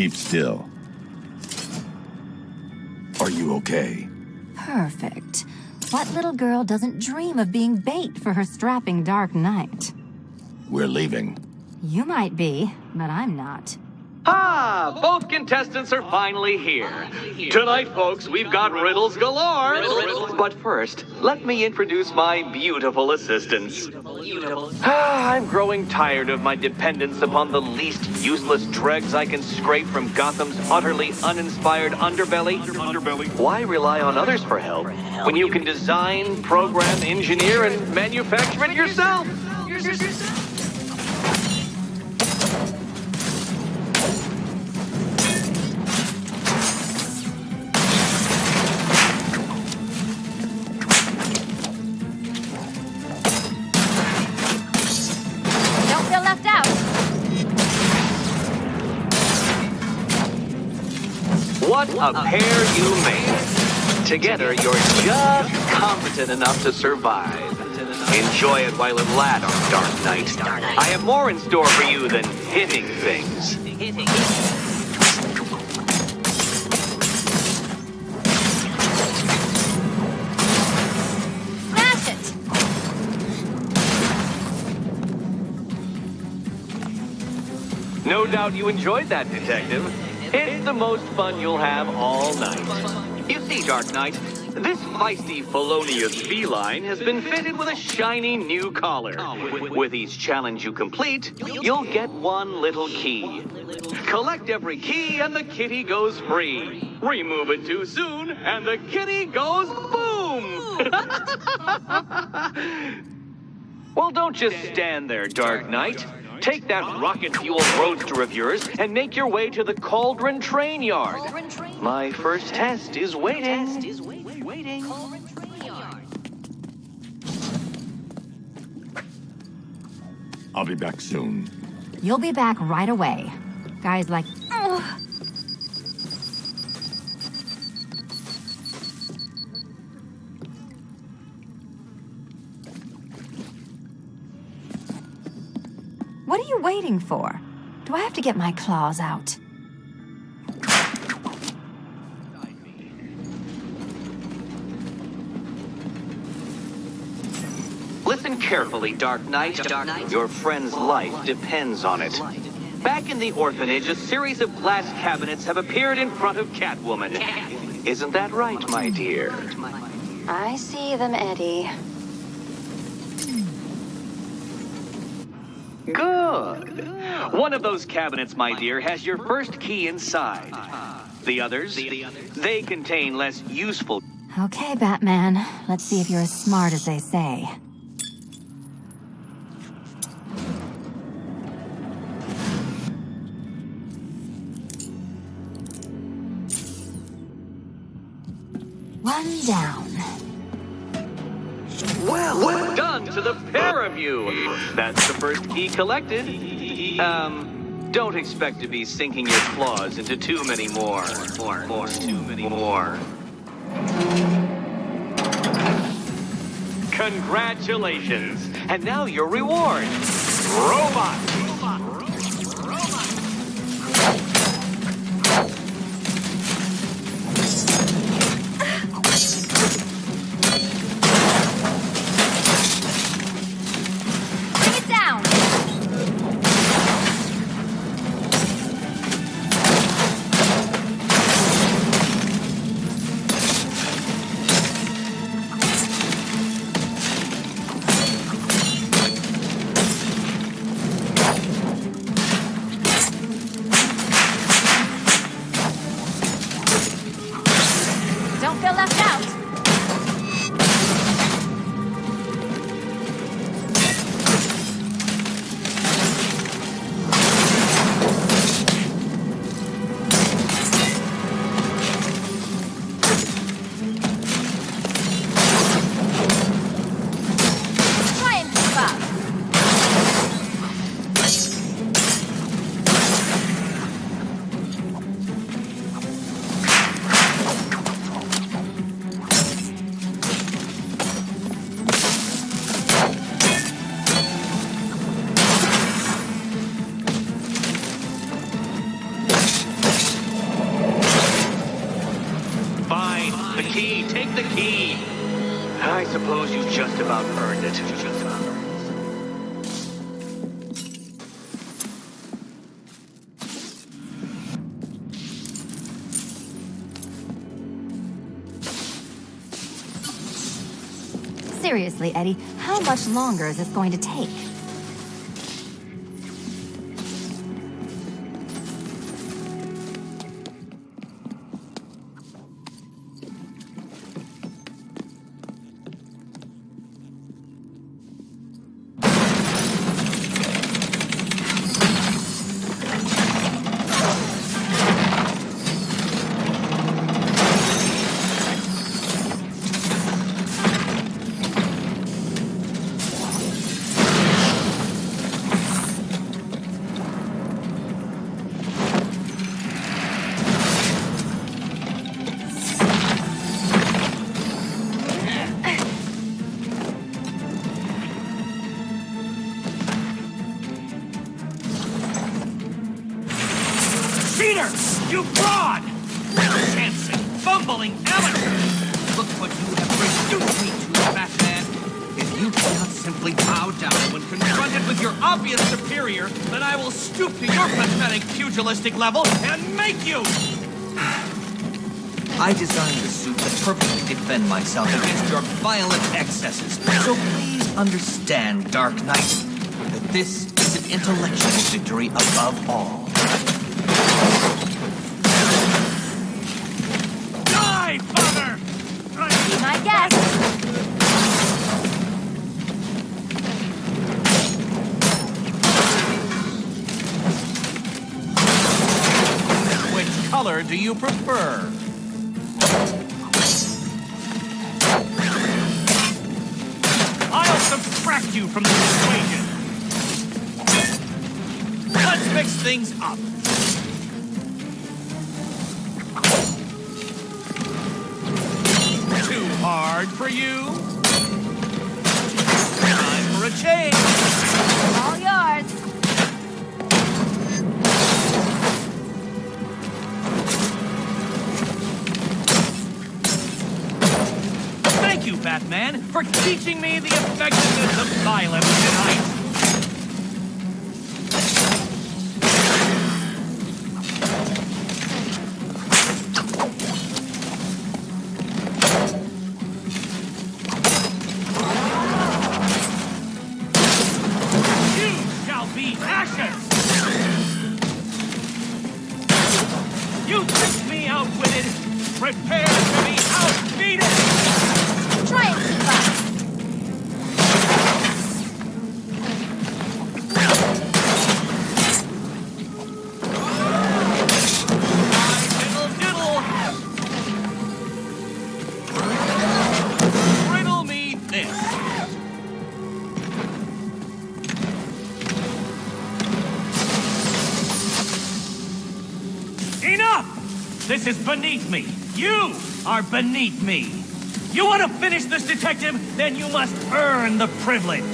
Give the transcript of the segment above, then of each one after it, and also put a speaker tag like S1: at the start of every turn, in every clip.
S1: keep still. Are you okay?
S2: Perfect. What little girl doesn't dream of being bait for her strapping Dark Knight?
S1: We're leaving.
S2: You might be, but I'm not.
S3: Ah, both contestants are finally here. Tonight, folks, we've got riddles galore. But first, let me introduce my beautiful assistants. Ah, I'm growing tired of my dependence upon the least useless dregs I can scrape from Gotham's utterly uninspired underbelly. Underbelly. Why rely on others for help when you can design, program, engineer, and manufacture it yourself?
S2: Feel left out.
S3: What a pair you made. Together, you're just competent enough to survive. Enjoy it while it lasts, Dark Knight. I have more in store for you than hitting things. You enjoyed that, Detective. It's the most fun you'll have all night. You see, Dark Knight, this feisty felonious feline has been fitted with a shiny new collar. With each challenge you complete, you'll get one little key. Collect every key and the kitty goes free. Remove it too soon and the kitty goes boom! well, don't just stand there, Dark Knight. Take that rocket-fueled roadster of yours and make your way to the Cauldron Train Yard. My first test is waiting.
S1: I'll be back soon.
S2: You'll be back right away. Guys like, Ugh. You waiting for? Do I have to get my claws out?
S3: Listen carefully, Dark Knight. Your friend's life depends on it. Back in the orphanage, a series of glass cabinets have appeared in front of Catwoman. Isn't that right, my dear?
S2: I see them, Eddie.
S3: Good. One of those cabinets, my dear, has your first key inside. The others, they contain less useful
S2: Okay, Batman. Let's see if you're as smart as they say. One down.
S3: Well done to the pair of you. That's the first key collected. Um, don't expect to be sinking your claws into too many more. More, more, too many more. Congratulations. And now your reward. Robot.
S4: You just about earned it. Just about earned it.
S2: Seriously, Eddie, how much longer is this going to take?
S3: Cheater! You fraud! Chanson, fumbling amateur! Look what you have reduced me to, Batman! If you cannot simply bow down when confronted with your obvious superior, then I will stoop to your pathetic pugilistic level and make you! I designed the suit to perfectly defend myself against your violent excesses. So please understand, Dark Knight, that this is an intellectual victory above all. Do you prefer? I'll subtract you from the equation. Let's mix things up. Too hard for you? Time for a change. You, Batman, for teaching me the effectiveness of violence tonight. This is beneath me. You are beneath me. You want to finish this, detective? Then you must earn the privilege.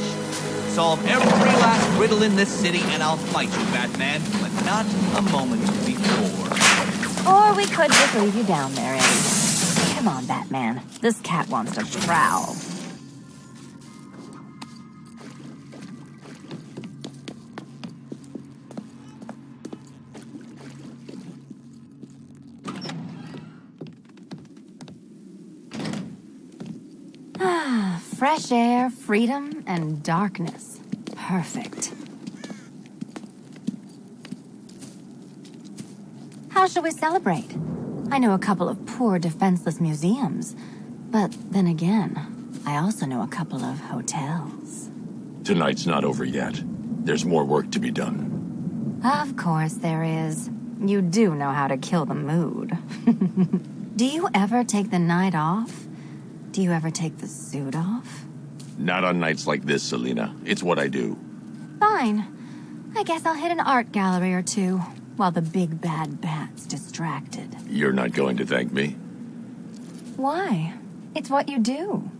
S3: Solve every last riddle in this city, and I'll fight you, Batman, but not a moment before.
S2: Or we could just leave you down there, Eddie. Come on, Batman. This cat wants to prowl. Fresh air, freedom, and darkness. Perfect. How shall we celebrate? I know a couple of poor, defenseless museums. But then again, I also know a couple of hotels.
S1: Tonight's not over yet. There's more work to be done.
S2: Of course there is. You do know how to kill the mood. do you ever take the night off? Do you ever take the suit off?
S1: Not on nights like this, Selina. It's what I do.
S2: Fine. I guess I'll hit an art gallery or two while the big bad bat's distracted.
S1: You're not going to thank me?
S2: Why? It's what you do.